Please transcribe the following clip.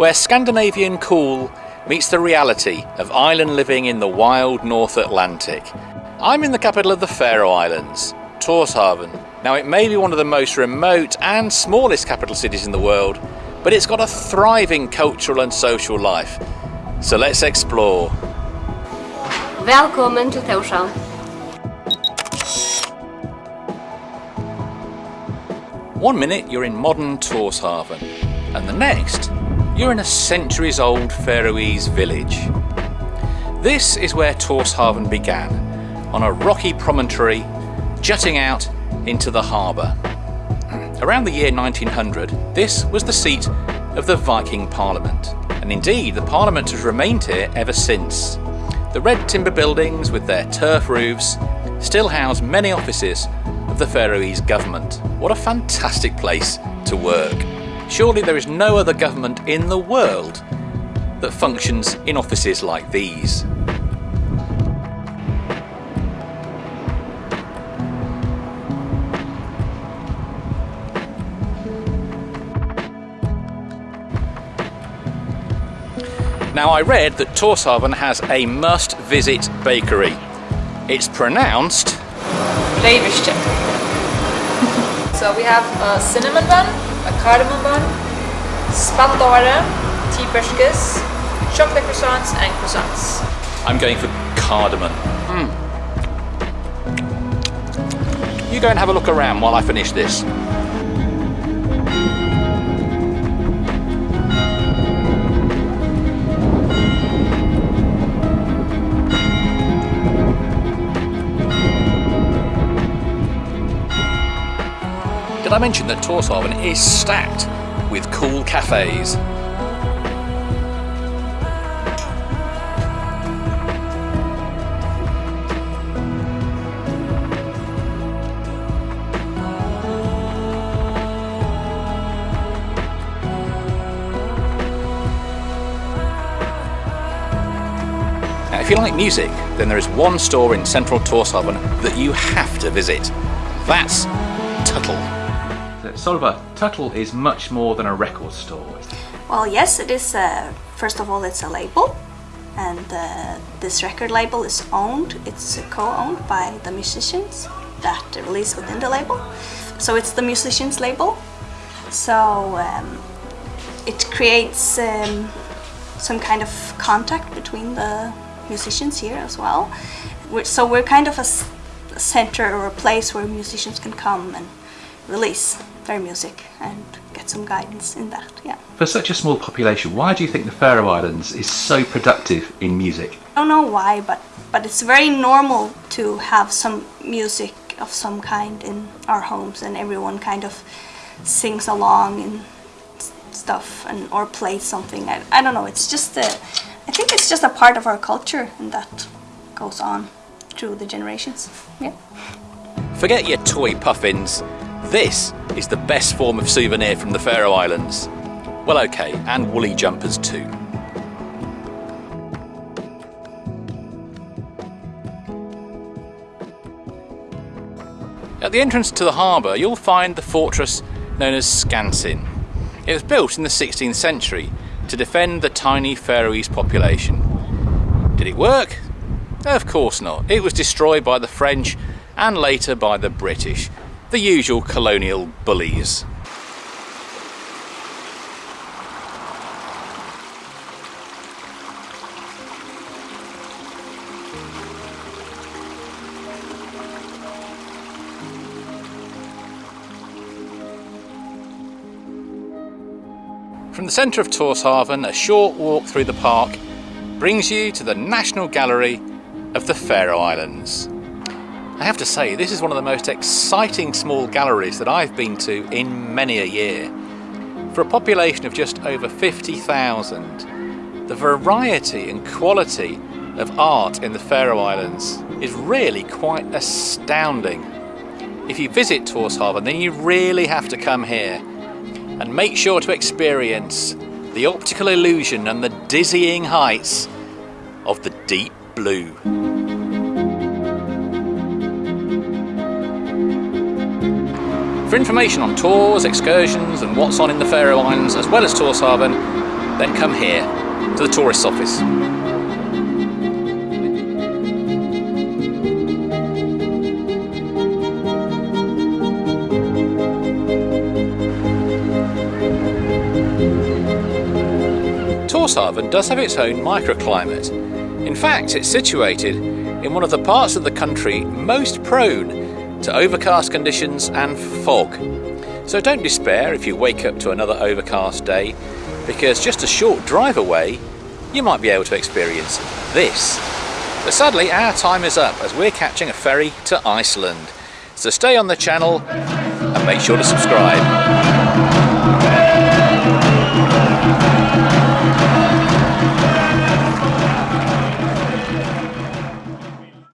where Scandinavian cool meets the reality of island living in the wild North Atlantic. I'm in the capital of the Faroe Islands, Torshavn. Now it may be one of the most remote and smallest capital cities in the world, but it's got a thriving cultural and social life. So let's explore. Welcome to Tórshavn. One minute you're in modern Torshavn, and the next you're in a centuries old Faroese village. This is where Torshavn began, on a rocky promontory jutting out into the harbour. Around the year 1900, this was the seat of the Viking Parliament, and indeed the Parliament has remained here ever since. The red timber buildings with their turf roofs still house many offices of the Faroese government. What a fantastic place to work. Surely there is no other government in the world that functions in offices like these. Now I read that Torshavn has a must-visit bakery. It's pronounced Leverstje. so we have a cinnamon bun, a cardamom bun, spandare, tea biscuits, chocolate croissants and croissants. I'm going for cardamom. Mm. You go and have a look around while I finish this. Did I mention that Torshavn is stacked with cool cafes? Now, if you like music, then there is one store in central Torshavn that you have to visit. That's Tutl. Solva, Tutl is much more than a record store. Well, yes, it is. Uh, first of all, it's a label, and uh, this record label is owned. It's co-owned by the musicians that release within the label. So it's the musicians label. So um, it creates um, some kind of contact between the musicians here as well. So we're kind of a center or a place where musicians can come and release their music and get some guidance in that. Yeah. For such a small population, why do you think the Faroe Islands is so productive in music? I don't know why, but but it's very normal to have some music of some kind in our homes, and everyone kind of sings along and stuff, and or plays something. I, I don't know. It's just a, I think it's just a part of our culture, and that goes on through the generations. Yeah. Forget your toy puffins. This is the best form of souvenir from the Faroe Islands. Well, okay, and woolly jumpers too. At the entrance to the harbour, you'll find the fortress known as Skansin. It was built in the 16th century to defend the tiny Faroese population. Did it work? Of course not. It was destroyed by the French and later by the British, the usual colonial bullies. From the centre of Torshavn, a short walk through the park brings you to the National Gallery of the Faroe Islands. I have to say, this is one of the most exciting small galleries that I've been to in many a year. For a population of just over 50,000, the variety and quality of art in the Faroe Islands is really quite astounding. If you visit Torshavn, then you really have to come here and make sure to experience the optical illusion and the dizzying heights of the deep blue. For information on tours, excursions, and what's on in the Faroe Islands, as well as Torshavn, then come here to the tourist's office. Tórshavn does have its own microclimate. In fact, it's situated in one of the parts of the country most prone to overcast conditions and fog. So don't despair if you wake up to another overcast day, because just a short drive away, you might be able to experience this. But sadly, our time is up as we're catching a ferry to Iceland. So stay on the channel and make sure to subscribe.